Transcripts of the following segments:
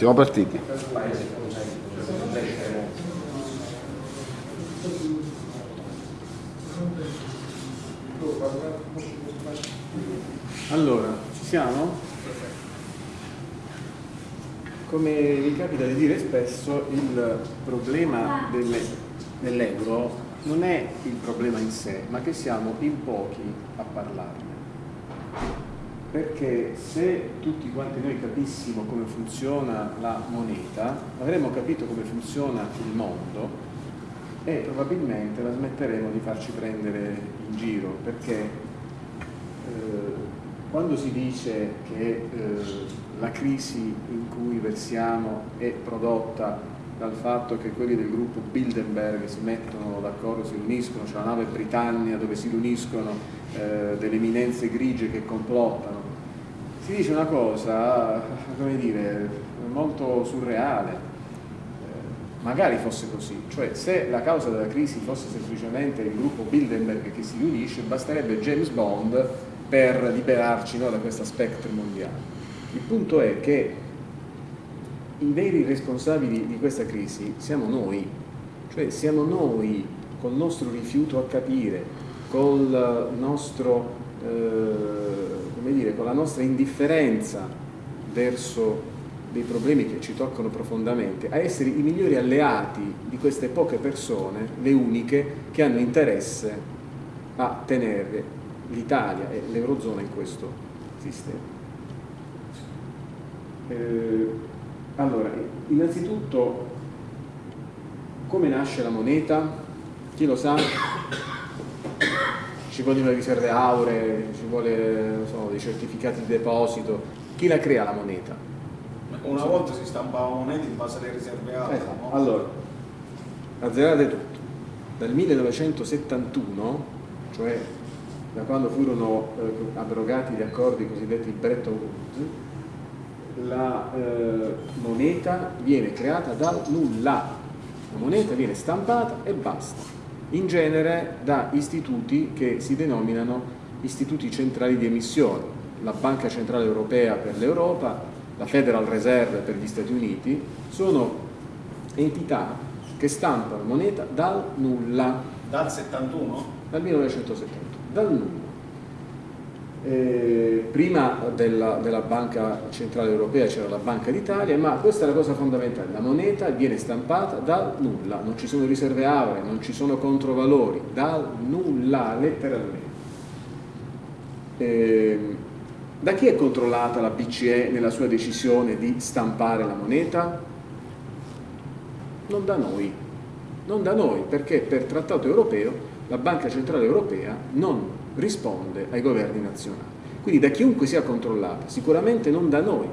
Siamo partiti. Allora, ci siamo? Come vi capita di dire spesso, il problema dell'euro non è il problema in sé, ma che siamo in pochi a parlarne. Perché se tutti quanti noi capissimo come funziona la moneta, avremmo capito come funziona il mondo e probabilmente la smetteremo di farci prendere in giro, perché eh, quando si dice che eh, la crisi in cui versiamo è prodotta dal fatto che quelli del gruppo Bilderberg si mettono d'accordo, si riuniscono, c'è la nave Britannia dove si riuniscono eh, delle eminenze grigie che complottano, si dice una cosa, come dire, molto surreale, eh, magari fosse così, cioè se la causa della crisi fosse semplicemente il gruppo Bilderberg che si riunisce, basterebbe James Bond per liberarci no, da questa spectre mondiale. Il punto è che i veri responsabili di questa crisi siamo noi, cioè siamo noi col nostro rifiuto a capire, col nostro, eh, dire, con la nostra indifferenza verso dei problemi che ci toccano profondamente, a essere i migliori alleati di queste poche persone, le uniche che hanno interesse a tenere l'Italia e l'Eurozona in questo sistema. Eh, allora, innanzitutto, come nasce la moneta? Chi lo sa? Ci vogliono le riserve auree, ci vuole so, dei certificati di deposito. Chi la crea la moneta? Una volta si stampava moneta in base alle riserve auree. Esatto. No? Allora, azzerate tutto. Dal 1971, cioè da quando furono eh, abrogati gli accordi cosiddetti Bretton Woods, la eh, moneta viene creata dal nulla, la moneta viene stampata e basta, in genere da istituti che si denominano istituti centrali di emissione, la Banca Centrale Europea per l'Europa, la Federal Reserve per gli Stati Uniti, sono entità che stampano moneta dal nulla. Dal 71? Dal 1971 dal nulla. Eh, prima della, della, Banca Centrale Europea c'era la Banca d'Italia, ma questa è la cosa fondamentale, la moneta viene stampata dal nulla, non ci sono riserve auree, non ci sono controvalori, dal nulla, letteralmente. Eh, da chi è controllata la BCE nella sua decisione di stampare la moneta? Non da noi, non da noi, perché per trattato europeo la Banca Centrale Europea non risponde ai governi nazionali. Quindi da chiunque sia controllata, sicuramente non da noi,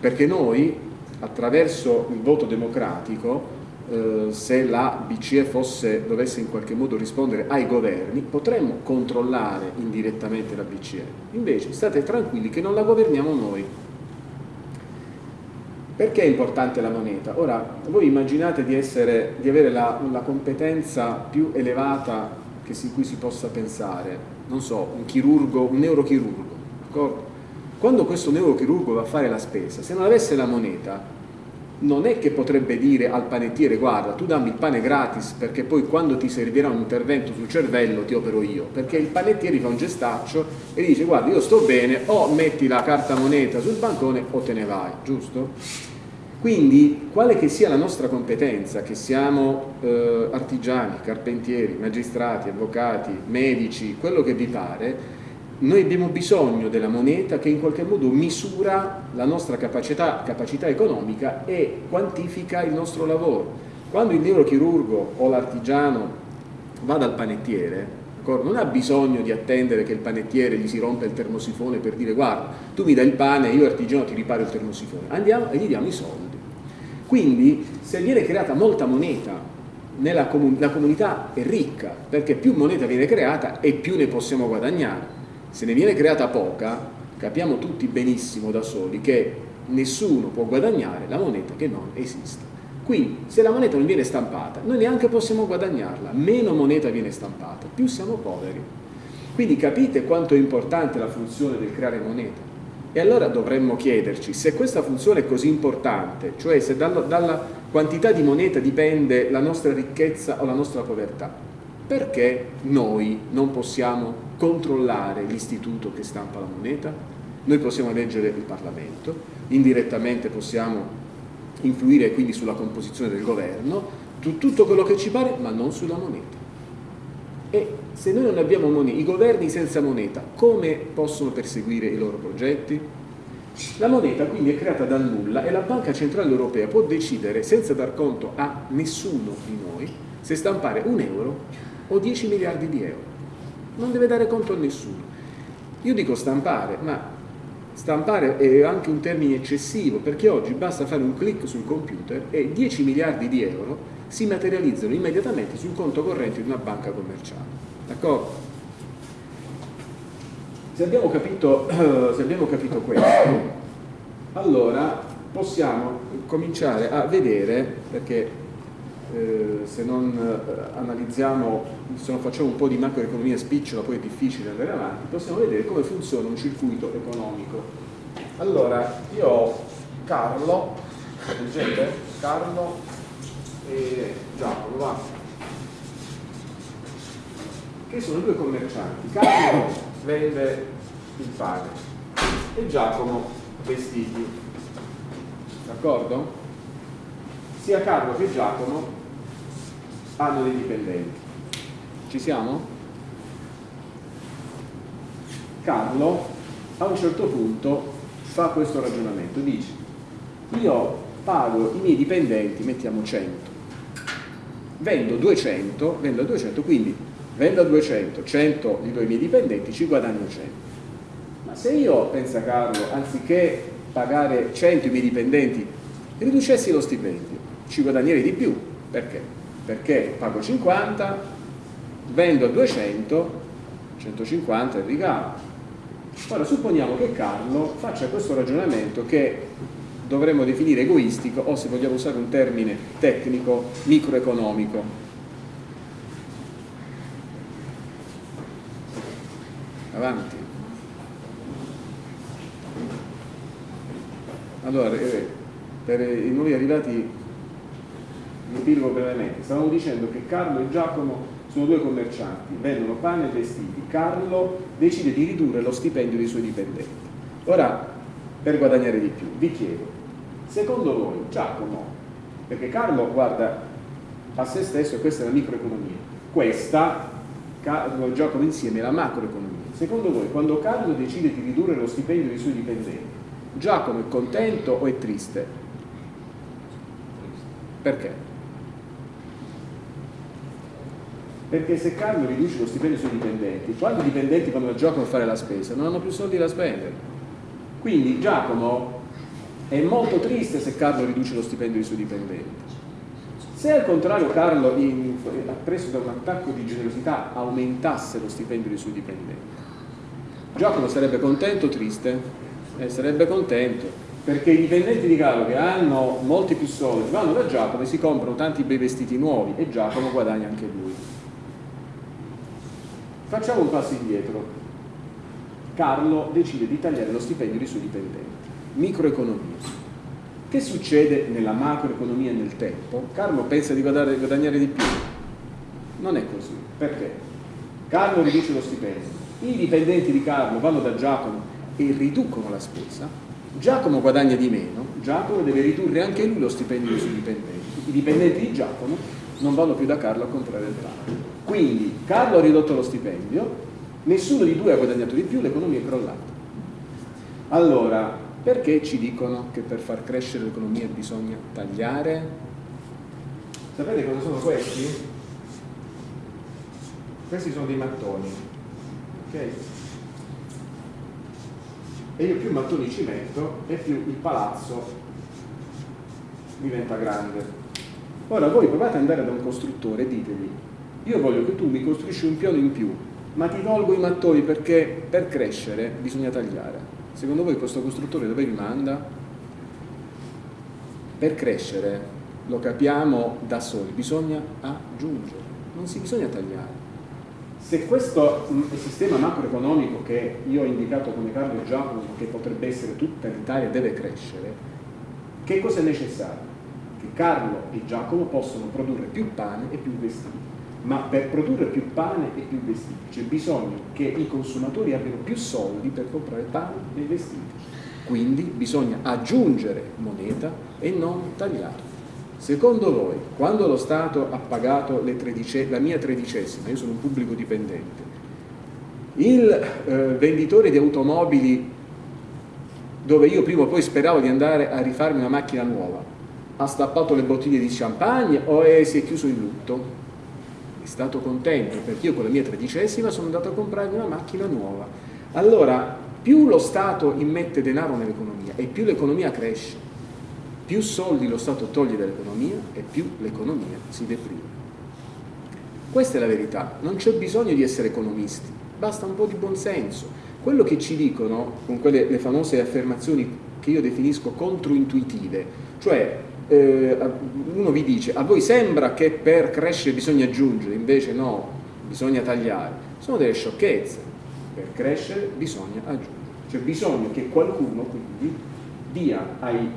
perché noi attraverso il voto democratico eh, se la BCE fosse, dovesse in qualche modo rispondere ai governi, potremmo controllare indirettamente la BCE. Invece state tranquilli che non la governiamo noi. Perché è importante la moneta? Ora, voi immaginate di, essere, di avere la, la, competenza più elevata si, cui si possa pensare, non so, un chirurgo, un neurochirurgo, d'accordo? Quando questo neurochirurgo va a fare la spesa, se non avesse la moneta, non è che potrebbe dire al panettiere guarda tu dammi il pane gratis perché poi quando ti servirà un intervento sul cervello ti opero io perché il panettiere fa un gestaccio e dice guarda io sto bene o metti la carta moneta sul bancone o te ne vai giusto? Quindi, quale che sia la nostra competenza, che siamo eh, artigiani, carpentieri, magistrati, avvocati, medici, quello che vi pare, noi abbiamo bisogno della moneta che in qualche modo misura la nostra capacità, capacità economica e quantifica il nostro lavoro. Quando il neurochirurgo o l'artigiano va dal panettiere, non ha bisogno di attendere che il panettiere gli si rompa il termosifone per dire guarda, tu mi dai il pane, io artigiano ti riparo il termosifone. Andiamo e gli diamo i soldi. Quindi se viene creata molta moneta, comun la comunità è ricca, perché più moneta viene creata e più ne possiamo guadagnare. Se ne viene creata poca, capiamo tutti benissimo da soli che nessuno può guadagnare la moneta che non esiste. Quindi se la moneta non viene stampata, noi neanche possiamo guadagnarla, meno moneta viene stampata, più siamo poveri. Quindi capite quanto è importante la funzione del creare moneta. E allora dovremmo chiederci se questa funzione è così importante, cioè se dalla, dalla quantità di moneta dipende la nostra ricchezza o la nostra povertà, perché noi non possiamo controllare l'istituto che stampa la moneta? Noi possiamo leggere il Parlamento, indirettamente possiamo influire quindi sulla composizione del governo, tutto quello che ci pare, ma non sulla moneta. E se noi non abbiamo moneta, i governi senza moneta, come possono perseguire i loro progetti? La moneta quindi è creata dal nulla e la Banca Centrale Europea può decidere, senza dar conto a nessuno di noi, se stampare un euro o 10 miliardi di euro. Non deve dare conto a nessuno. Io dico stampare, ma stampare è anche un termine eccessivo perché oggi basta fare un clic sul computer e 10 miliardi di euro si materializzano immediatamente sul conto corrente di una banca commerciale. Se abbiamo capito, se abbiamo capito questo, allora possiamo cominciare a vedere, perché eh, se non eh, analizziamo, se non facciamo un po' di macroeconomia spicciola, poi è difficile andare avanti, possiamo vedere come funziona un circuito economico. Allora, io ho Carlo, leggete? Carlo e Giacomo, va. Che sono due commercianti. Carlo vende il pane e Giacomo vestiti. D'accordo? Sia Carlo che Giacomo hanno dei dipendenti. Ci siamo? Carlo a un certo punto fa questo ragionamento, dice io pago i miei dipendenti, mettiamo 100, vendo 200, vendo 200, quindi vendo a 200, 100 li do ai miei dipendenti, ci guadagno 100. Ma se io, pensa Carlo, anziché pagare 100 i miei dipendenti, riducessi lo stipendio, ci guadagnerei di più. Perché? Perché pago 50, vendo a 200, 150 è il ricavo. Ora supponiamo che Carlo faccia questo ragionamento che dovremmo definire egoistico o se vogliamo usare un termine tecnico, microeconomico. Avanti. Allora, eh, per i nuovi arrivati mi epilogo brevemente. Stavamo dicendo che Carlo e Giacomo sono due commercianti, vendono pane e vestiti. Carlo decide di ridurre lo stipendio dei suoi dipendenti. Ora, per guadagnare di più, vi chiedo, Secondo voi, Giacomo, perché Carlo guarda a se stesso e questa è la microeconomia, questa, Carlo e Giacomo insieme, è la macroeconomia. Secondo voi, quando Carlo decide di ridurre lo stipendio dei suoi dipendenti, Giacomo è contento o è triste? Perché? Perché se Carlo riduce lo stipendio dei suoi dipendenti, quando i dipendenti vanno a Giacomo a fare la spesa, non hanno più soldi da spendere. Quindi Giacomo è molto triste se Carlo riduce lo stipendio dei suoi dipendenti. Se al contrario Carlo, in, preso da un attacco di generosità, aumentasse lo stipendio dei suoi dipendenti, Giacomo sarebbe contento o triste? Eh, sarebbe contento, perché i dipendenti di Carlo che hanno molti più soldi vanno da Giacomo e si comprano tanti bei vestiti nuovi e Giacomo guadagna anche lui. Facciamo un passo indietro. Carlo decide di tagliare lo stipendio dei suoi dipendenti microeconomia. Che succede nella macroeconomia nel tempo? Carlo pensa di guadagnare di più. Non è così. Perché? Carlo riduce lo stipendio. I dipendenti di Carlo vanno da Giacomo e riducono la spesa. Giacomo guadagna di meno. Giacomo deve ridurre anche lui lo stipendio suoi dipendenti. I dipendenti di Giacomo non vanno più da Carlo a comprare il pane. Quindi Carlo ha ridotto lo stipendio, nessuno di due ha guadagnato di più, l'economia è crollata. Allora, perché ci dicono che per far crescere l'economia bisogna tagliare? Sapete cosa sono questi? Questi sono dei mattoni, ok? E io più mattoni ci metto e più il palazzo diventa grande. Ora voi provate ad andare da un costruttore e ditegli, io voglio che tu mi costruisci un piano in più, ma ti tolgo i mattoni perché per crescere bisogna tagliare. Secondo voi questo costruttore dove vi manda? Per crescere, lo capiamo da soli, bisogna aggiungere, non si bisogna tagliare. Se questo mh, sistema macroeconomico che io ho indicato come Carlo Giacomo, che potrebbe essere tutta l'Italia, deve crescere, che cosa è necessario? Che Carlo e Giacomo possono produrre più pane e più vestiti. Ma per produrre più pane e più vestiti c'è bisogno che i consumatori abbiano più soldi per comprare pane e vestiti. Quindi bisogna aggiungere moneta e non tagliare. Secondo voi, quando lo Stato ha pagato la mia tredicesima, io sono un pubblico dipendente, il eh, venditore di automobili dove io prima o poi speravo di andare a rifarmi una macchina nuova, ha stappato le bottiglie di champagne o è, si è chiuso in lutto? Stato contento perché io con la mia tredicesima sono andato a comprarmi una macchina nuova. Allora, più lo Stato immette denaro nell'economia e più l'economia cresce, più soldi lo Stato toglie dall'economia e più l'economia si deprime. Questa è la verità, non c'è bisogno di essere economisti, basta un po' di buonsenso. Quello che ci dicono, con quelle le famose affermazioni che io definisco controintuitive, cioè eh, uno vi dice a voi sembra che per crescere bisogna aggiungere, invece no, bisogna tagliare, sono delle sciocchezze, per crescere bisogna aggiungere, c'è bisogno che qualcuno quindi dia ai,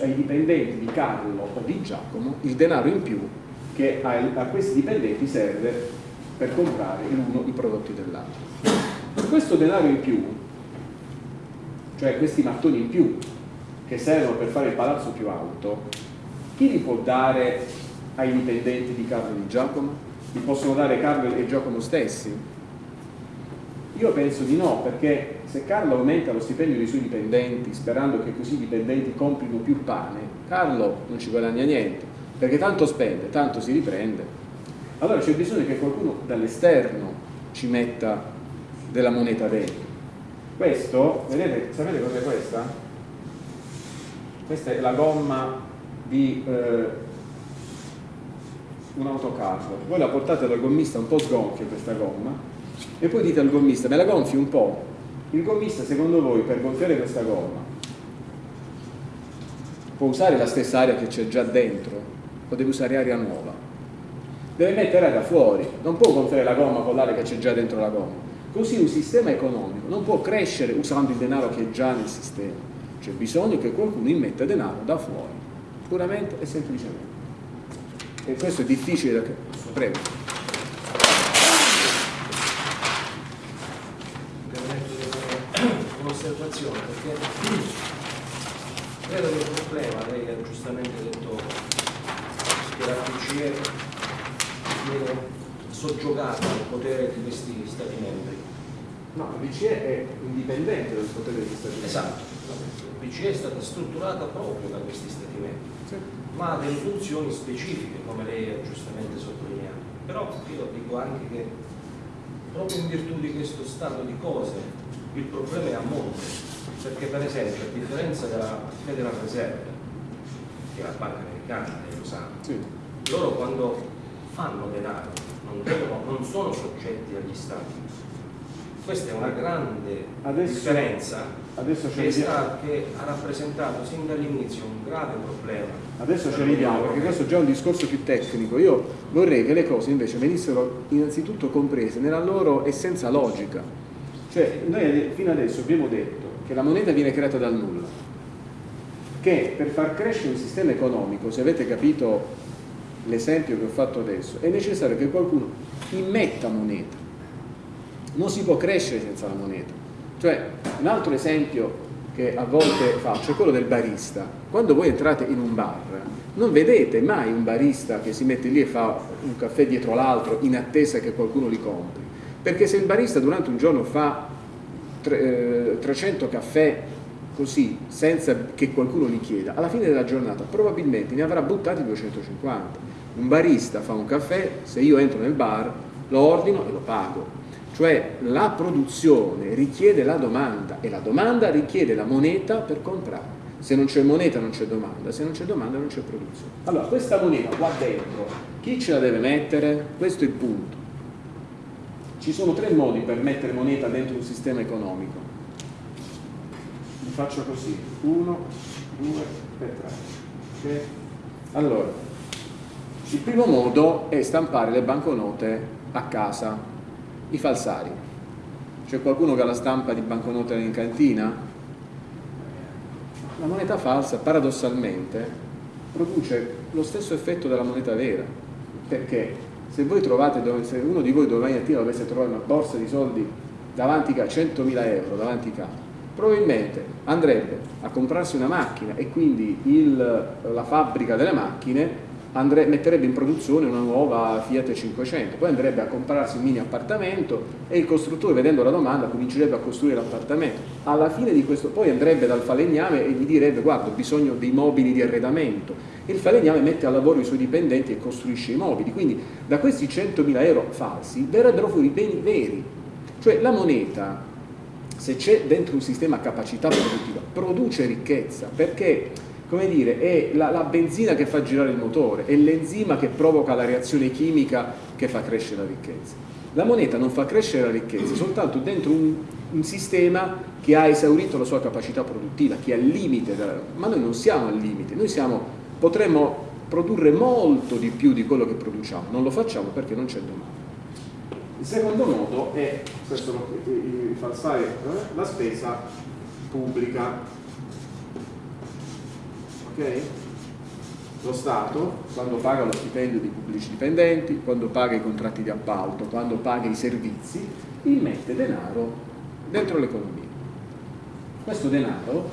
ai, dipendenti di Carlo o di Giacomo il denaro in più che a, a questi dipendenti serve per comprare l'uno i prodotti dell'altro. Questo denaro in più, cioè questi mattoni in più che servono per fare il palazzo più alto, chi li può dare ai dipendenti di Carlo e di Giacomo? Li possono dare Carlo e Giacomo stessi? Io penso di no, perché se Carlo aumenta lo stipendio dei suoi dipendenti sperando che così i dipendenti comprino più pane, Carlo non ci guadagna niente, perché tanto spende, tanto si riprende. Allora c'è bisogno che qualcuno dall'esterno ci metta della moneta dentro. Questo, vedete, sapete cos'è questa? Questa è la gomma di eh, un autocarro. Voi la portate dal gommista un po' sgonfia questa gomma e poi dite al gommista me la gonfi un po' il gommista secondo voi per gonfiare questa gomma può usare la stessa aria che c'è già dentro o deve usare aria nuova? Deve mettere aria fuori. Non può gonfiare la gomma con l'aria che c'è già dentro la gomma. Così un sistema economico non può crescere usando il denaro che è già nel sistema. C'è bisogno che qualcuno immetta denaro da fuori puramente e semplicemente e questo è difficile da... prego un'osservazione perché credo che il problema, lei ha giustamente detto che la BCE viene soggiogata al potere di questi Stati membri. No, la BCE è indipendente dal potere degli Stati membri. Esatto, la BCE è stata strutturata proprio da questi Stati membri, sì. ma ha delle funzioni specifiche, come lei ha giustamente sottolineato. Però io dico anche che proprio in virtù di questo stato di cose il problema è a monte, perché per esempio a differenza della Federal Reserve, che è la banca americana, lei lo sa, sì. loro quando fanno denaro non, devono, non sono soggetti agli stati. Questa è una grande adesso, differenza adesso che, sta, che, ha rappresentato sin dall'inizio un grave problema. Adesso ci arriviamo, perché questo è già un discorso più tecnico. Io vorrei che le cose invece venissero innanzitutto comprese nella loro essenza logica cioè, noi fino adesso abbiamo detto che la moneta viene creata dal nulla, che per far crescere un sistema economico, se avete capito l'esempio che ho fatto adesso, è necessario che qualcuno immetta moneta. Non si può crescere senza la moneta. Cioè, un altro esempio che a volte faccio è quello del barista. Quando voi entrate in un bar, non vedete mai un barista che si mette lì e fa un caffè dietro l'altro in attesa che qualcuno li compri perché se il barista durante un giorno fa 300 eh, caffè così, senza che qualcuno gli chieda, alla fine della giornata probabilmente ne avrà buttati 250. Un barista fa un caffè, se io entro nel bar, lo ordino e lo pago. Cioè la produzione richiede la domanda e la domanda richiede la moneta per comprare. Se non c'è moneta non c'è domanda, se non c'è domanda non c'è produzione. Allora, questa moneta qua dentro, chi ce la deve mettere? Questo è il punto. Ci sono tre modi per mettere moneta dentro un sistema economico. Vi faccio così, uno, due e tre. Okay? Allora, il primo modo è stampare le banconote a casa. I falsari. C'è qualcuno che ha la stampa di banconote in cantina? La moneta falsa paradossalmente produce lo stesso effetto della moneta vera, perché se voi trovate, se uno di voi domani mattina dovesse trovare una borsa di soldi davanti a 100.000 euro davanti a probabilmente andrebbe a comprarsi una macchina e quindi il, la fabbrica delle macchine andre, metterebbe in produzione una nuova Fiat 500, poi andrebbe a comprarsi un mini appartamento e il costruttore vedendo la domanda comincerebbe a costruire l'appartamento. Alla fine di questo poi andrebbe dal falegname e gli direbbe guarda ho bisogno dei mobili di arredamento. Il falegname mette a lavoro i suoi dipendenti e costruisce i mobili, quindi da questi 100.000 euro falsi verrebbero fuori beni veri, cioè la moneta se c'è dentro un sistema capacità produttiva produce ricchezza perché come dire, è la, la, benzina che fa girare il motore, è l'enzima che provoca la reazione chimica che fa crescere la ricchezza. La moneta non fa crescere la ricchezza soltanto dentro un, un sistema che ha esaurito la sua capacità produttiva, che è al limite, ma noi non siamo al limite, noi siamo, potremmo produrre molto di più di quello che produciamo, non lo facciamo perché non c'è domanda. Il secondo modo è, questo lo, il falsare, eh, la spesa pubblica Okay? Lo Stato, quando paga lo stipendio dei pubblici dipendenti, quando paga i contratti di appalto, quando paga i servizi, immette denaro dentro l'economia. Questo denaro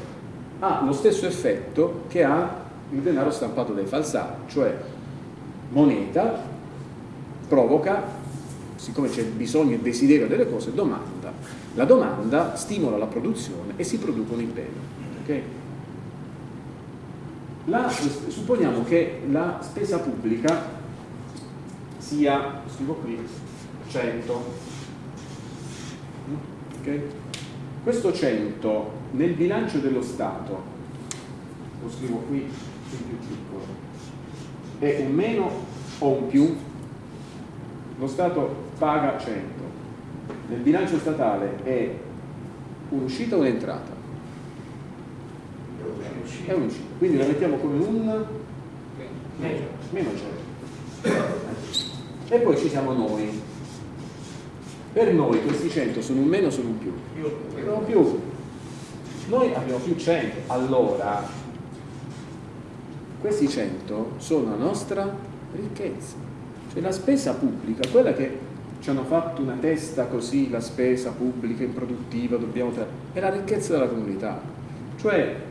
ha lo stesso effetto che ha il denaro stampato dai falsari, cioè moneta provoca, siccome c'è bisogno e desiderio delle cose, domanda. La domanda stimola la produzione e si producono i beni. Okay? La, supponiamo che la spesa pubblica sia, scrivo qui, 100. Okay? Questo 100 nel bilancio dello Stato, lo scrivo qui in più piccolo, è un meno o un più? Lo Stato paga 100. Nel bilancio statale è un'uscita o un'entrata? È un'uscita quindi la mettiamo come un meno 100 e poi ci siamo noi. Per noi questi 100 sono un meno o sono un più? sono più. Noi abbiamo più 100 allora questi 100 sono la nostra ricchezza. Cioè la spesa pubblica quella che ci hanno fatto una testa così la spesa pubblica improduttiva dobbiamo è la ricchezza della comunità. Cioè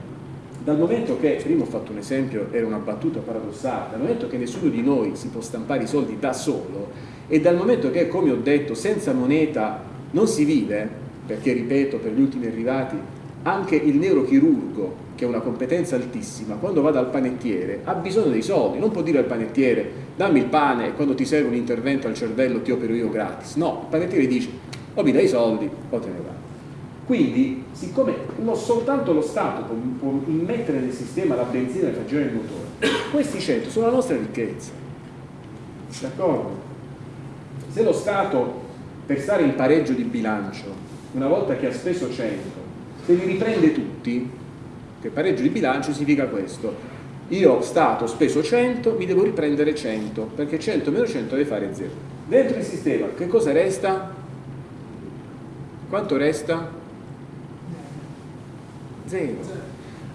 dal momento che, prima ho fatto un esempio, era una battuta paradossale, dal momento che nessuno di noi si può stampare i soldi da solo e dal momento che, come ho detto, senza moneta non si vive, perché, ripeto, per gli ultimi arrivati, anche il neurochirurgo, che ha una competenza altissima, quando va dal panettiere ha bisogno dei soldi, non può dire al panettiere dammi il pane e quando ti serve un intervento al cervello ti opero io gratis, no, il panettiere dice o mi dai i soldi o te ne vai. Quindi, siccome non soltanto lo Stato può, può immettere nel sistema la benzina per girare il motore, questi 100 sono la nostra ricchezza. D'accordo? Se lo Stato, per stare in pareggio di bilancio, una volta che ha speso 100, se li riprende tutti, che pareggio di bilancio significa questo, io Stato ho speso 100, mi devo riprendere 100, perché 100 meno 100 deve fare 0. Dentro il sistema che cosa resta? Quanto resta? Zero.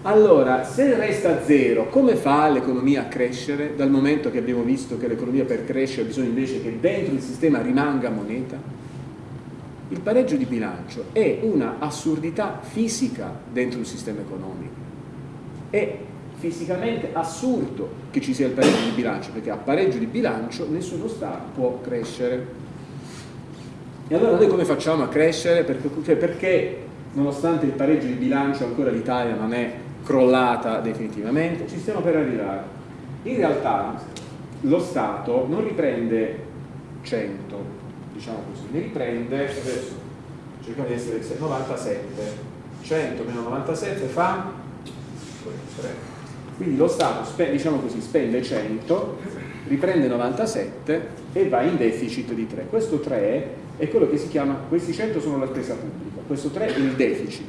Allora, se resta zero, come fa l'economia a crescere dal momento che abbiamo visto che l'economia per crescere ha bisogno invece che dentro il sistema rimanga moneta? Il pareggio di bilancio è una assurdità fisica dentro il sistema economico. È fisicamente assurdo che ci sia il pareggio di bilancio, perché a pareggio di bilancio nessuno Stato può crescere. E allora noi come facciamo a crescere? Perché, cioè perché nonostante il pareggio di bilancio ancora l'Italia non è crollata definitivamente, ci stiamo per arrivare. In realtà lo Stato non riprende 100, diciamo così, ne riprende, adesso cerchiamo di essere 97, 100 meno 97 fa 3. Quindi lo Stato, diciamo così, spende 100, riprende 97 e va in deficit di 3. Questo 3 è quello che si chiama, questi 100 sono la spesa pubblica, questo 3 è il deficit.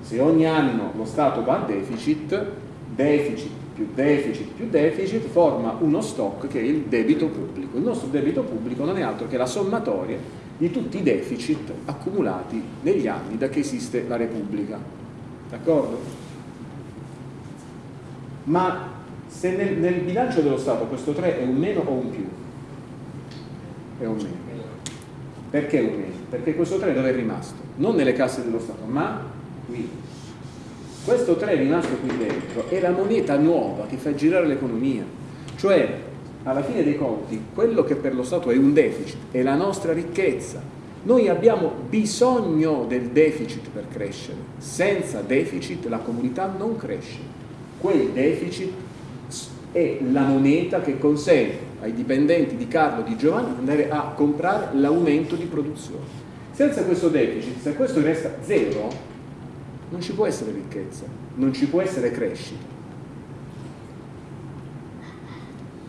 Se ogni anno lo Stato va a deficit, deficit più deficit più deficit forma uno stock che è il debito pubblico. Il nostro debito pubblico non è altro che la sommatoria di tutti i deficit accumulati negli anni da che esiste la Repubblica. D'accordo? Ma se nel, nel, bilancio dello Stato questo 3 è un meno o un più? È un meno. Perché un meno? Perché questo 3 dove è rimasto? Non nelle casse dello Stato, ma qui. Questo 3 è rimasto qui dentro, è la moneta nuova che fa girare l'economia. Cioè, alla fine dei conti, quello che per lo Stato è un deficit è la nostra ricchezza. Noi abbiamo bisogno del deficit per crescere. Senza deficit la comunità non cresce. Quel deficit è la moneta che consente ai dipendenti di Carlo e di Giovanni di andare a comprare l'aumento di produzione. Senza questo deficit, se questo resta zero, non ci può essere ricchezza, non ci può essere crescita.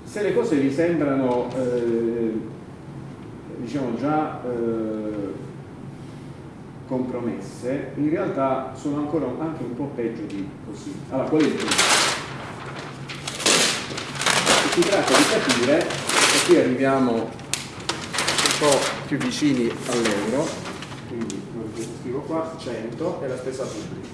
Se le cose vi sembrano eh, diciamo già eh, compromesse, in realtà sono ancora anche un po' peggio di così. Allora, qual è il punto? si tratta di capire, e qui arriviamo un po' più vicini all'euro, quindi scrivo qua 100 è la spesa pubblica.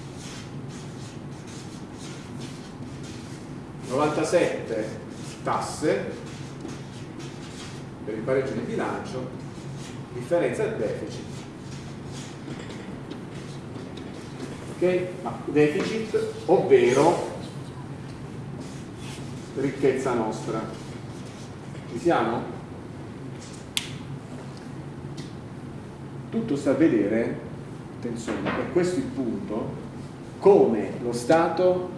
97 tasse per il pareggio di bilancio, differenza del deficit. Ok? Ma deficit, ovvero ricchezza nostra. Ci siamo? Tutto sta a vedere, attenzione, per questo il punto, come lo Stato,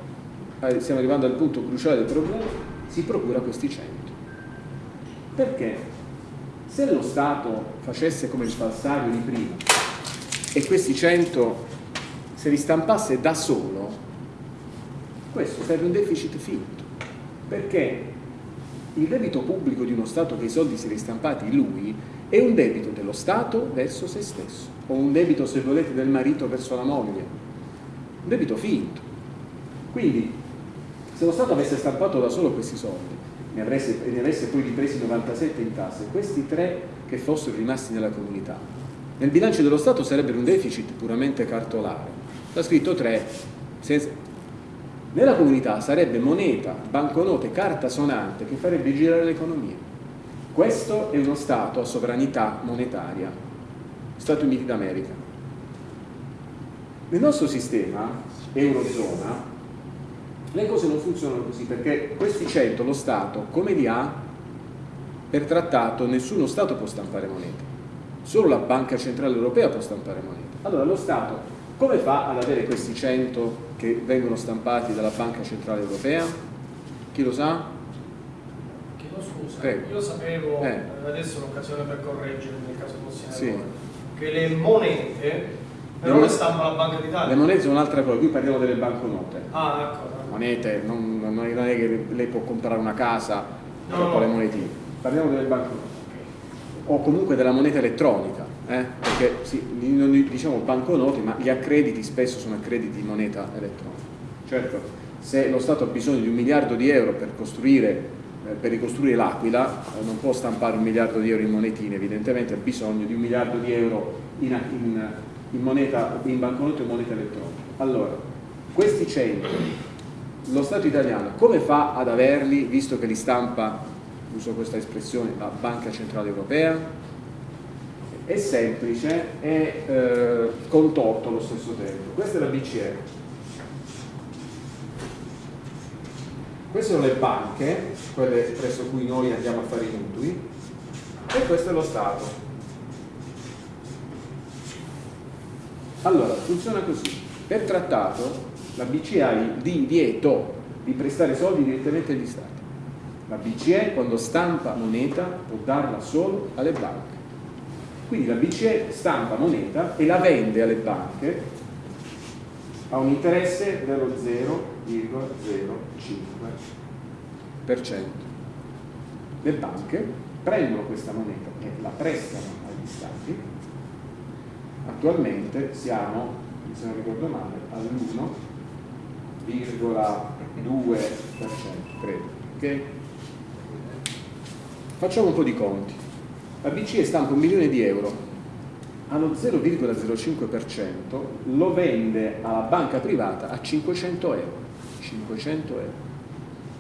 eh, stiamo arrivando al punto cruciale del problema, si procura questi 100. Perché se lo Stato facesse come il falsario di prima e questi 100 se li stampasse da solo, questo sarebbe un deficit finto perché il debito pubblico di uno Stato che i soldi si ristampati lui è un debito dello Stato verso se stesso, o un debito, se volete, del marito verso la moglie, un debito finto. Quindi, se lo Stato avesse stampato da solo questi soldi ne ne avesse poi ripresi 97 in tasse, questi tre che fossero rimasti nella comunità, nel bilancio dello Stato sarebbero un deficit puramente cartolare. Sta scritto 3, senza, nella comunità sarebbe moneta, banconote, carta sonante che farebbe girare l'economia. Questo è uno Stato a sovranità monetaria, Stati Uniti d'America. Nel nostro sistema, Eurozona, le cose non funzionano così perché questi 100 lo Stato, come li ha, per trattato nessuno Stato può stampare moneta, solo la Banca Centrale Europea può stampare moneta. Allora lo Stato come fa ad avere questi 100 che vengono stampati dalla Banca Centrale Europea? Chi lo sa? Prego. io sapevo, eh. adesso è l'occasione per correggere nel caso fosse sì. che le monete però le stampa la Banca d'Italia. Le monete sono un'altra cosa, qui parliamo delle banconote. Ah, d'accordo. Monete, non, non, è che lei può comprare una casa no, con le monetine. Parliamo delle banconote. O comunque della moneta elettronica eh? perché sì, non diciamo banconote, ma gli accrediti spesso sono accrediti di moneta elettronica. Certo, se lo Stato ha bisogno di un miliardo di euro per, costruire, eh, per ricostruire l'Aquila, eh, non può stampare un miliardo di euro in monetine, evidentemente ha bisogno di un miliardo di euro in, in, in, moneta, in banconote o moneta elettronica. Allora, questi 100, lo Stato italiano come fa ad averli, visto che li stampa, uso questa espressione, la Banca Centrale Europea? è semplice e eh, contorto allo stesso tempo. Questa è la BCE. Queste sono le banche, quelle presso cui noi andiamo a fare i mutui, e questo è lo Stato. Allora, funziona così. Per trattato la BCE ha il divieto di prestare soldi direttamente agli Stati. La BCE quando stampa moneta può darla solo alle banche quindi la BCE stampa moneta e la vende alle banche a un interesse dello 0,05%. Le banche prendono questa moneta e la prestano agli stati. Attualmente siamo, se non ricordo male, all'1 credo. Ok? Facciamo un po' di conti. La BCE stampa un milione di euro allo 0,05% lo vende alla banca privata a 500 euro. 500 euro.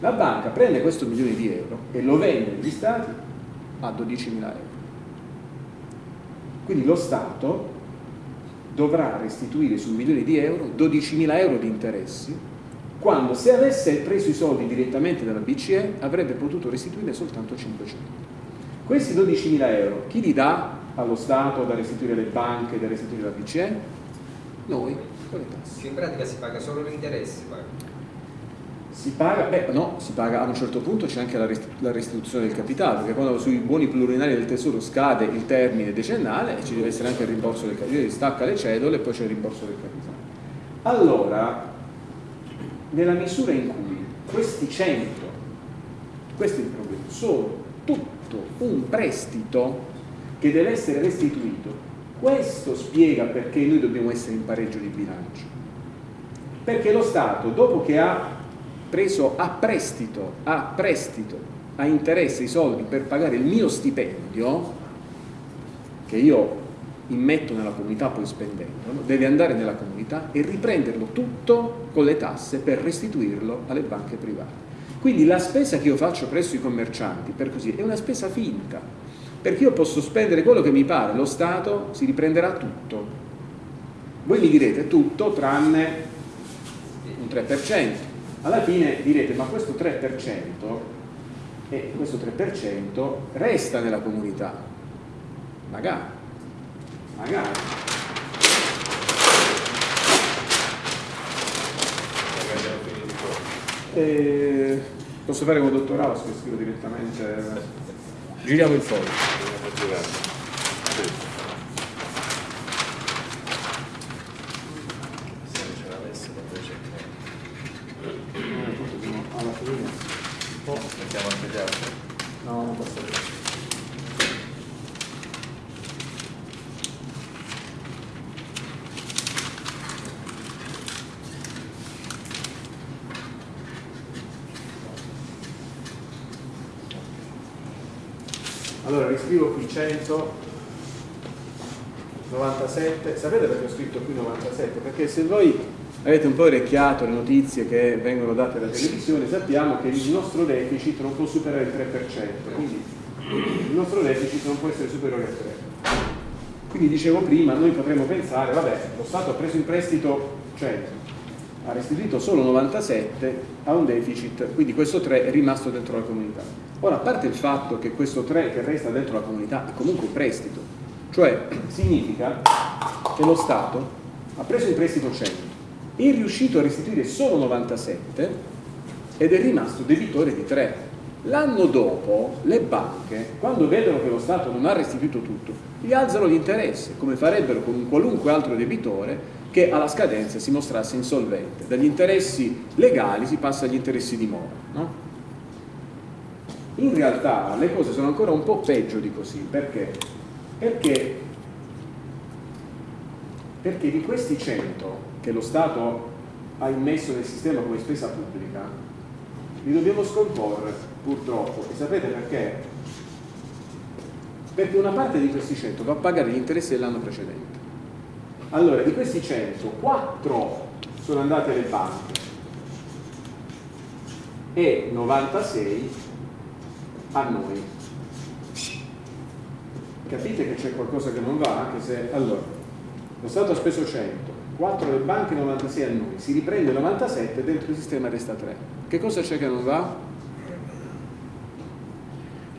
La banca prende questo milione di euro e lo vende agli stati a 12.000 euro. Quindi lo Stato dovrà restituire su un milione di euro 12.000 euro di interessi quando se avesse preso i soldi direttamente dalla BCE avrebbe potuto restituire soltanto 500. Questi 12.000 euro chi li dà allo Stato da restituire alle banche, da restituire alla BCE? Noi, con le tasse. In pratica si paga solo l'interesse Si paga, beh no, si paga a un certo punto c'è anche la restituzione del capitale, perché quando sui buoni plurinari del tesoro scade il termine decennale ci deve essere anche il rimborso del capitale, stacca le cedole e poi c'è il rimborso del capitale. Allora, nella misura in cui questi 100, questo è il problema, sono tutto un prestito che deve essere restituito. Questo spiega perché noi dobbiamo essere in pareggio di bilancio. Perché lo Stato, dopo che ha preso a prestito, a prestito, a interesse i soldi per pagare il mio stipendio, che io immetto nella comunità poi spendendolo, deve andare nella comunità e riprenderlo tutto con le tasse per restituirlo alle banche private. Quindi la spesa che io faccio presso i commercianti, per così, è una spesa finta, perché io posso spendere quello che mi pare, lo Stato si riprenderà tutto. Voi mi direte tutto tranne un 3%. Alla fine direte ma questo 3% e questo 3% resta nella comunità. Magari, magari. Eh, posso fare come dottor House che scrivo direttamente Giriamo il foglio. Alla fine. Mettiamo anche gli altri? No, non posso allora riscrivo qui 197 sapete perché ho scritto qui 97? perché se voi avete un po' orecchiato le notizie che vengono date dalla televisione sappiamo che il nostro deficit non può superare il 3% quindi il nostro deficit non può essere superiore al 3 quindi dicevo prima noi potremmo pensare vabbè lo Stato ha preso in prestito 100 ha restituito solo 97 a un deficit quindi questo 3 è rimasto dentro la comunità. Ora, a parte il fatto che questo 3 che resta dentro la comunità è comunque un prestito, cioè significa che lo Stato ha preso in prestito 100, è riuscito a restituire solo 97 ed è rimasto debitore di 3. L'anno dopo le banche, quando vedono che lo Stato non ha restituito tutto, gli alzano l'interesse, come farebbero con un qualunque altro debitore che alla scadenza si mostrasse insolvente. Dagli interessi legali si passa agli interessi di mora. No? In realtà le cose sono ancora un po' peggio di così, perché? Perché, perché di questi 100 che lo Stato ha immesso nel sistema come spesa pubblica, li dobbiamo scomporre purtroppo. E sapete perché? Perché una parte di questi 100 va a pagare gli interessi dell'anno precedente. Allora, di questi 100, 4 sono andati alle banche e 96 a noi. Capite che c'è qualcosa che non va? Anche se, allora, lo Stato ha speso 100, 4 le banche, 96 a noi, si riprende 97 e dentro il sistema resta 3. Che cosa c'è che non va?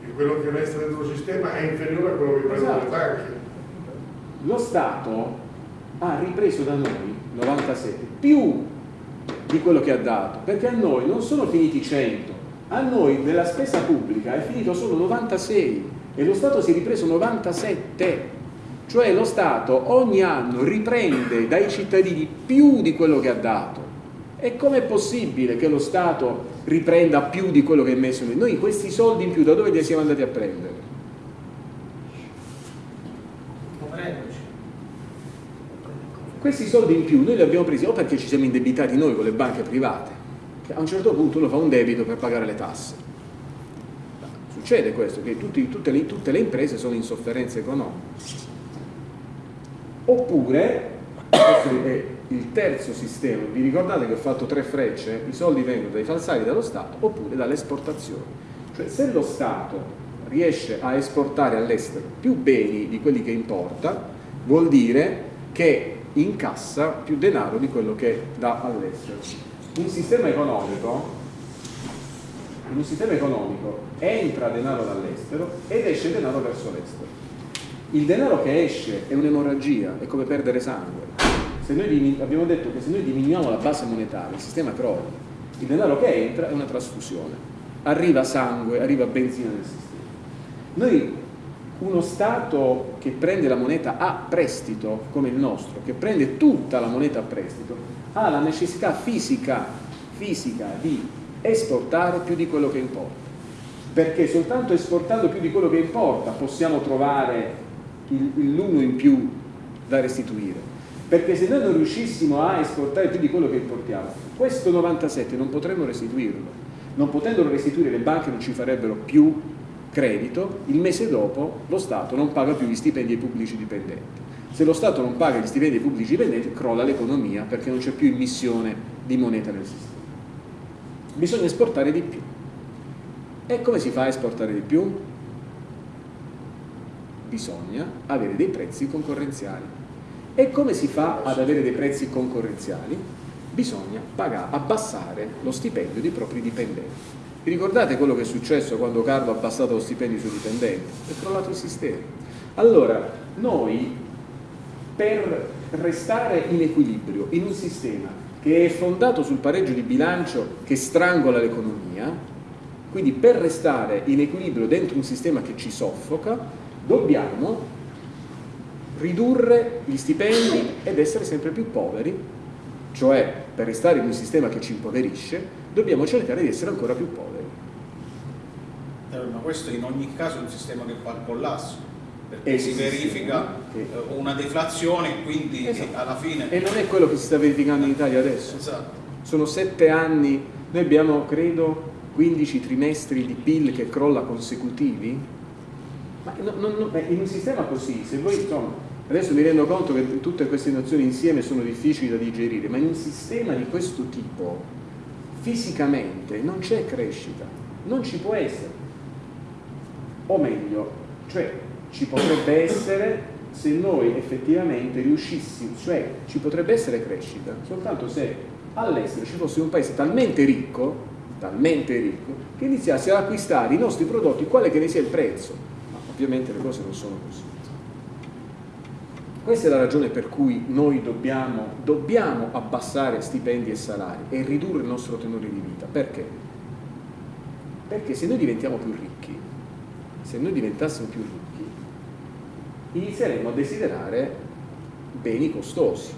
Che quello che resta dentro il sistema è inferiore a quello che prendono esatto. le banche. Lo Stato ha ripreso da noi 97 più di quello che ha dato, perché a noi non sono finiti 100, a noi della spesa pubblica è finito solo 96 e lo Stato si è ripreso 97 cioè lo Stato ogni anno riprende dai cittadini più di quello che ha dato e com'è possibile che lo Stato riprenda più di quello che ha messo noi? Noi questi soldi in più da dove li siamo andati a prendere? questi soldi in più noi li abbiamo presi o perché ci siamo indebitati noi con le banche private, che a un certo punto uno fa un debito per pagare le tasse. Succede questo, che tutti, tutte, le, tutte le imprese sono in sofferenza economica. Oppure, questo è il terzo sistema, vi ricordate che ho fatto tre frecce? I soldi vengono dai falsari dallo Stato oppure dalle esportazioni. Cioè se lo Stato riesce a esportare all'estero più beni di quelli che importa, vuol dire che incassa più denaro di quello che dà all'estero. Un sistema economico, in un sistema economico entra denaro dall'estero ed esce denaro verso l'estero. Il denaro che esce è un'emorragia, è come perdere sangue. Se noi abbiamo detto che se noi diminuiamo la base monetaria, il sistema crolla. Il denaro che entra è una trasfusione. Arriva sangue, arriva benzina nel sistema. Noi, uno Stato che prende la moneta a prestito, come il nostro, che prende tutta la moneta a prestito, ha la necessità fisica, fisica di esportare più di quello che importa. Perché soltanto esportando più di quello che importa possiamo trovare l'uno in più da restituire. Perché se noi non riuscissimo a esportare più di quello che importiamo, questo 97 non potremmo restituirlo. Non potendolo restituire le banche non ci farebbero più credito, il mese dopo lo Stato non paga più gli stipendi ai pubblici dipendenti. Se lo Stato non paga gli stipendi ai pubblici dipendenti, crolla l'economia perché non c'è più immissione di moneta nel sistema. Bisogna esportare di più. E come si fa a esportare di più? Bisogna avere dei prezzi concorrenziali. E come si fa ad avere dei prezzi concorrenziali? Bisogna pagare, abbassare lo stipendio dei propri dipendenti. Vi ricordate quello che è successo quando Carlo ha abbassato lo stipendio sui dipendenti? È crollato il sistema. Allora, noi per restare in equilibrio in un sistema che è fondato sul pareggio di bilancio che strangola l'economia, quindi per restare in equilibrio dentro un sistema che ci soffoca, dobbiamo ridurre gli stipendi ed essere sempre più poveri, cioè per restare in un sistema che ci impoverisce, dobbiamo cercare di essere ancora più poveri. Eh, ma questo in ogni caso è un sistema che fa al collasso perché eh, si verifica che... Eh, una deflazione quindi esatto. alla fine e non è quello che si sta verificando in Italia adesso. Esatto. sono sette anni noi abbiamo credo 15 trimestri di PIL che crolla consecutivi. Ma no, no, no, in un sistema così se voi insomma adesso mi rendo conto che tutte queste nozioni insieme sono difficili da digerire ma in un sistema di questo tipo fisicamente non c'è crescita. Non ci può essere. O meglio, cioè ci potrebbe essere se noi effettivamente riuscissimo, cioè ci potrebbe essere crescita soltanto se all'estero ci fosse un paese talmente ricco, talmente ricco, che iniziasse ad acquistare i nostri prodotti quale che ne sia il prezzo. Ma ovviamente le cose non sono così. Questa è la ragione per cui noi dobbiamo, dobbiamo abbassare stipendi e salari e ridurre il nostro tenore di vita. Perché? Perché se noi diventiamo più ricchi, se noi diventassimo più ricchi, inizieremmo a desiderare beni costosi,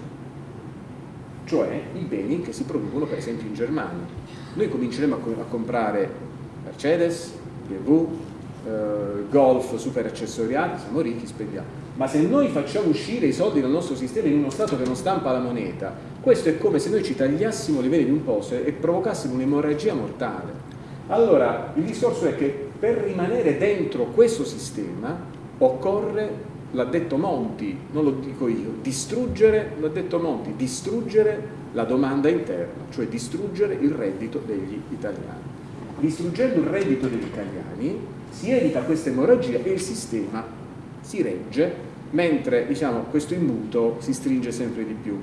cioè i beni che si producono per esempio in Germania. Noi cominceremo a, co a comprare Mercedes, BMW, eh, Golf super accessoriati, siamo ricchi, spendiamo. Ma se noi facciamo uscire i soldi dal nostro sistema in uno Stato che non stampa la moneta, questo è come se noi ci tagliassimo le vene di un posto e provocassimo un'emorragia mortale. Allora, il discorso è che per rimanere dentro questo sistema occorre, l'ha detto Monti, non lo dico io, distruggere, l'ha detto Monti, distruggere la domanda interna, cioè distruggere il reddito degli italiani. Distruggendo il reddito degli italiani si evita questa emorragia e il sistema si regge, mentre diciamo, questo imbuto si stringe sempre di più.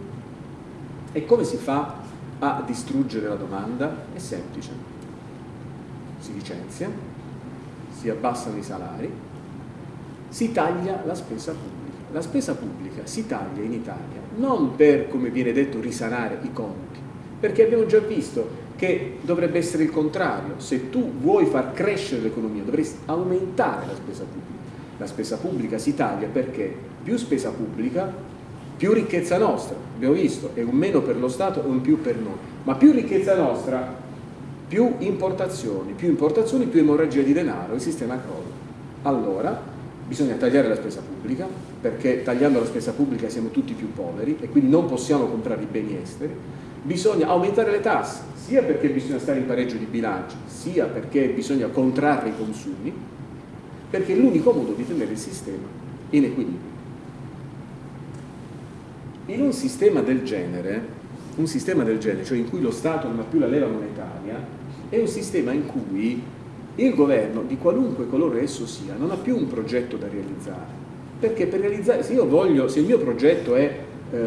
E come si fa a distruggere la domanda? È semplice. Si licenzia, si abbassano i salari, si taglia la spesa pubblica. La spesa pubblica si taglia in Italia non per, come viene detto, risanare i conti, perché abbiamo già visto che dovrebbe essere il contrario. Se tu vuoi far crescere l'economia dovresti aumentare la spesa pubblica. La spesa pubblica si taglia perché più spesa pubblica, più ricchezza nostra, abbiamo visto, è un meno per lo Stato e un più per noi, ma più ricchezza nostra più importazioni, più importazioni, più emorragia di denaro, il sistema crolla. Allora, bisogna tagliare la spesa pubblica, perché tagliando la spesa pubblica siamo tutti più poveri e quindi non possiamo comprare i beni esteri, bisogna aumentare le tasse, sia perché bisogna stare in pareggio di bilancio, sia perché bisogna contrarre i consumi, perché è l'unico modo di tenere il sistema in equilibrio. In un sistema del genere, un sistema del genere, cioè in cui lo Stato non ha più la leva monetaria, è un sistema in cui il governo, di qualunque colore esso sia, non ha più un progetto da realizzare. Perché per realizzare, se io voglio, se il mio progetto è eh,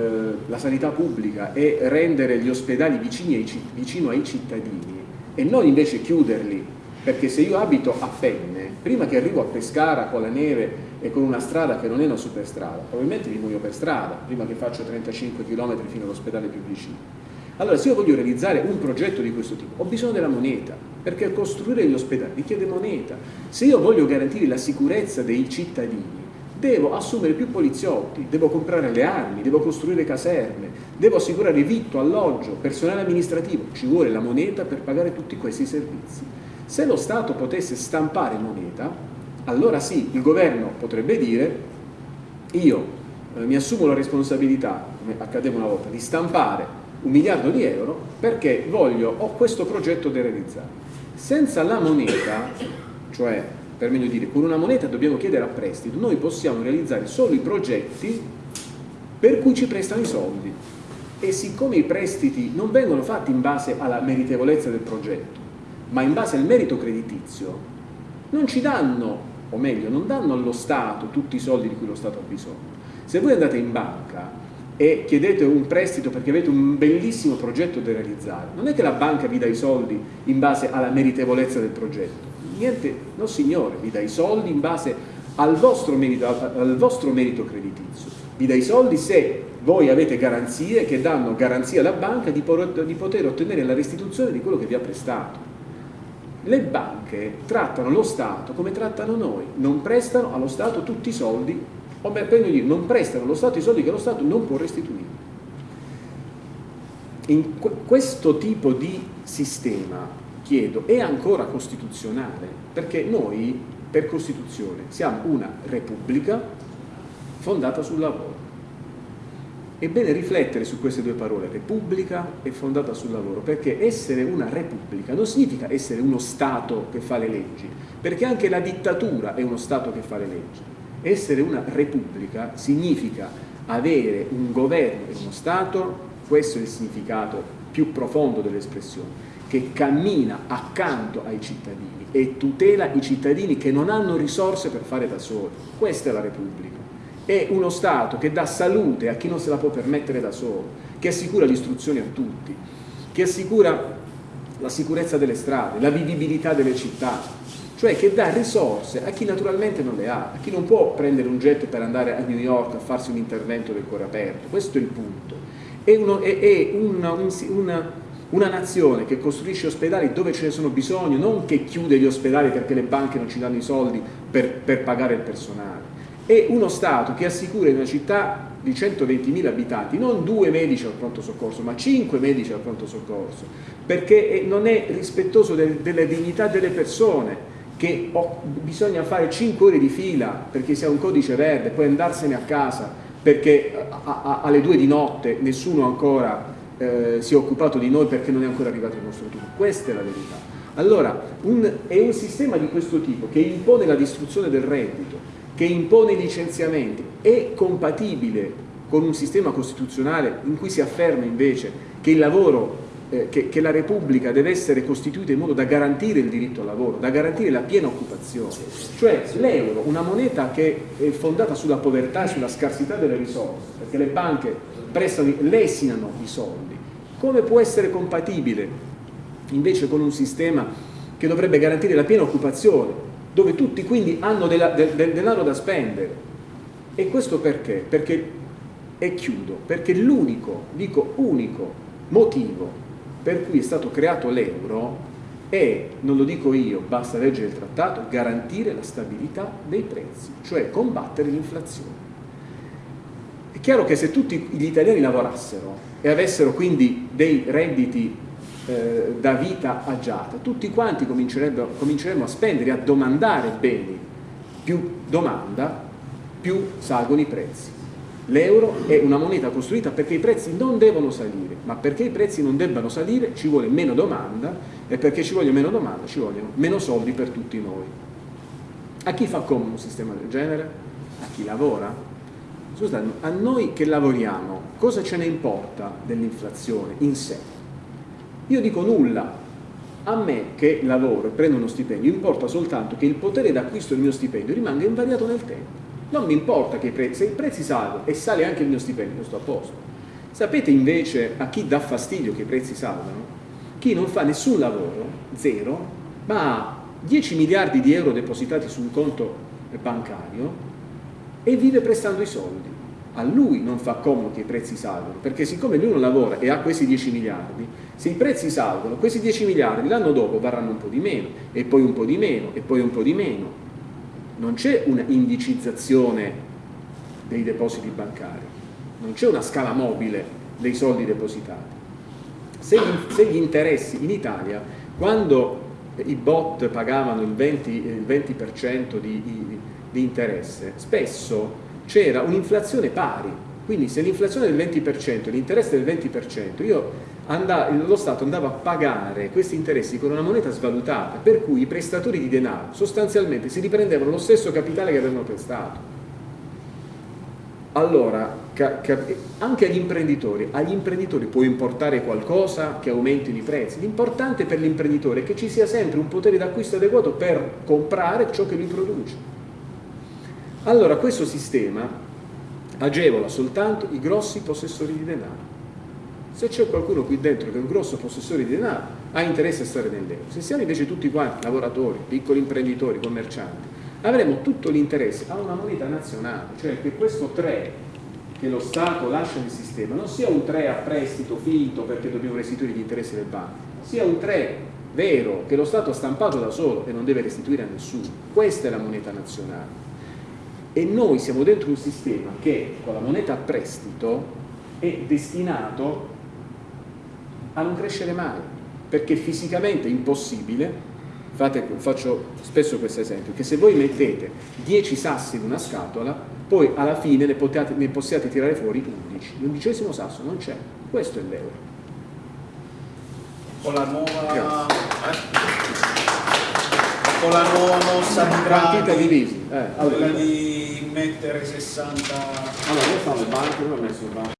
la sanità pubblica e rendere gli ospedali ai, vicino ai cittadini e non invece chiuderli, perché se io abito a Penne, prima che arrivo a Pescara con la neve e con una strada che non è una superstrada, probabilmente mi muoio per strada, prima che faccio 35 km fino all'ospedale più vicino. Allora, se io voglio realizzare un progetto di questo tipo, ho bisogno della moneta, perché costruire gli ospedali richiede moneta. Se io voglio garantire la sicurezza dei cittadini, devo assumere più poliziotti, devo comprare le armi, devo costruire caserme, devo assicurare vitto, alloggio, personale amministrativo, ci vuole la moneta per pagare tutti questi servizi. Se lo Stato potesse stampare moneta, allora sì, il governo potrebbe dire io eh, mi assumo la responsabilità, come accadeva una volta, di stampare un miliardo di euro perché voglio, ho questo progetto da realizzare. Senza la moneta, cioè per meglio dire, con una moneta dobbiamo chiedere a prestito, noi possiamo realizzare solo i progetti per cui ci prestano i soldi. E siccome i prestiti non vengono fatti in base alla meritevolezza del progetto, ma in base al merito creditizio, non ci danno, o meglio, non danno allo Stato tutti i soldi di cui lo Stato ha bisogno. Se voi andate in banca e chiedete un prestito perché avete un bellissimo progetto da realizzare, non è che la banca vi dà i soldi in base alla meritevolezza del progetto, niente, no signore, vi dà i soldi in base al vostro merito, al vostro merito creditizio, vi dà i soldi se voi avete garanzie che danno garanzia alla banca di, poter ottenere la restituzione di quello che vi ha prestato. Le banche trattano lo Stato come trattano noi, non prestano allo Stato tutti i soldi, o meglio dire, non prestano allo Stato i soldi che lo Stato non può restituire. In questo tipo di sistema, chiedo, è ancora costituzionale? Perché noi, per Costituzione, siamo una repubblica fondata sul lavoro. È bene riflettere su queste due parole, repubblica e fondata sul lavoro, perché essere una repubblica non significa essere uno Stato che fa le leggi, perché anche la dittatura è uno Stato che fa le leggi. Essere una repubblica significa avere un governo e uno Stato, questo è il significato più profondo dell'espressione, che cammina accanto ai cittadini e tutela i cittadini che non hanno risorse per fare da soli. Questa è la Repubblica è uno Stato che dà salute a chi non se la può permettere da solo, che assicura l'istruzione a tutti, che assicura la sicurezza delle strade, la vivibilità delle città, cioè che dà risorse a chi naturalmente non le ha, a chi non può prendere un jet per andare a New York a farsi un intervento del cuore aperto, questo è il punto. È, uno, è, è una, un, una, una nazione che costruisce ospedali dove ce ne sono bisogno, non che chiude gli ospedali perché le banche non ci danno i soldi per, per pagare il personale. E uno Stato che assicura in una città di 120.000 abitanti non due medici al pronto soccorso, ma cinque medici al pronto soccorso, perché non è rispettoso del, della dignità delle persone, che ho, bisogna fare 5 ore di fila perché sia un codice verde, poi andarsene a casa perché a, a, alle 2 di notte nessuno ancora eh, si è occupato di noi perché non è ancora arrivato il nostro turno. Questa è la verità. Allora, un, è un sistema di questo tipo che impone la distruzione del reddito, che impone licenziamenti è compatibile con un sistema costituzionale in cui si afferma invece che il lavoro eh, che, che, la Repubblica deve essere costituita in modo da garantire il diritto al lavoro, da garantire la piena occupazione. Cioè l'euro, una moneta che è fondata sulla povertà e sulla scarsità delle risorse, perché le banche prestano, lesinano i soldi, come può essere compatibile invece con un sistema che dovrebbe garantire la piena occupazione, dove tutti quindi hanno della, del, del denaro da spendere. E questo perché? Perché, e chiudo, perché l'unico, dico unico, motivo per cui è stato creato l'euro è, non lo dico io, basta leggere il trattato, garantire la stabilità dei prezzi, cioè combattere l'inflazione. È chiaro che se tutti gli italiani lavorassero e avessero quindi dei redditi eh, da vita agiata, tutti quanti cominceremmo a spendere, a domandare beni più domanda, più salgono i prezzi. L'euro è una moneta costruita perché i prezzi non devono salire, ma perché i prezzi non debbano salire ci vuole meno domanda e perché ci vogliono meno domanda ci vogliono meno soldi per tutti noi. A chi fa comodo un sistema del genere? A chi lavora? Scusate, a noi che lavoriamo, cosa ce ne importa dell'inflazione in sé? Io dico nulla. A me che lavoro e prendo uno stipendio importa soltanto che il potere d'acquisto del mio stipendio rimanga invariato nel tempo non mi importa che i prezzi, se i prezzi salgono e sale anche il mio stipendio, sto a posto. Sapete invece a chi dà fastidio che i prezzi salgano? Chi non fa nessun lavoro, zero, ma ha 10 miliardi di euro depositati su un conto bancario e vive prestando i soldi. A lui non fa comodo che i prezzi salgono, perché siccome lui non lavora e ha questi 10 miliardi, se i prezzi salgono, questi 10 miliardi l'anno dopo varranno un po' di meno, e poi un po' di meno, e poi un po' di meno, non c'è una indicizzazione dei depositi bancari, non c'è una scala mobile dei soldi depositati. Se gli, se gli, interessi in Italia, quando i bot pagavano il 20%, il 20 di, di, di interesse, spesso c'era un'inflazione pari, quindi se l'inflazione è del 20% e l'interesse del 20%, io andava, lo Stato andava a pagare questi interessi con una moneta svalutata, per cui i prestatori di denaro sostanzialmente si riprendevano lo stesso capitale che avevano prestato. Allora, anche agli imprenditori, agli imprenditori può importare qualcosa che aumentino i prezzi. L'importante per l'imprenditore è che ci sia sempre un potere d'acquisto adeguato per comprare ciò che lui produce. Allora questo sistema agevola soltanto i grossi possessori di denaro. Se c'è qualcuno qui dentro che è un grosso possessore di denaro, ha interesse a stare nell'euro. Se siamo invece tutti quanti lavoratori, piccoli imprenditori, commercianti, avremo tutto l'interesse a una moneta nazionale, cioè che questo 3 che lo Stato lascia nel sistema non sia un 3 a prestito finto perché dobbiamo restituire gli interessi del banco, sia un 3 vero che lo Stato ha stampato da solo e non deve restituire a nessuno. Questa è la moneta nazionale. E noi siamo dentro un sistema che con la moneta a prestito è destinato a non crescere mai, perché fisicamente è impossibile, Fate, faccio spesso questo esempio, che se voi mettete 10 sassi in una scatola, poi alla fine ne, potete, ne possiate tirare fuori 11. L'undicesimo sasso non c'è, questo è l'euro. Con la nuova... Eh? Con la nuova mossa di Draghi, divisi. Eh, allora, di mettere 60... Allora, io fanno il banco, io ho messo il banco.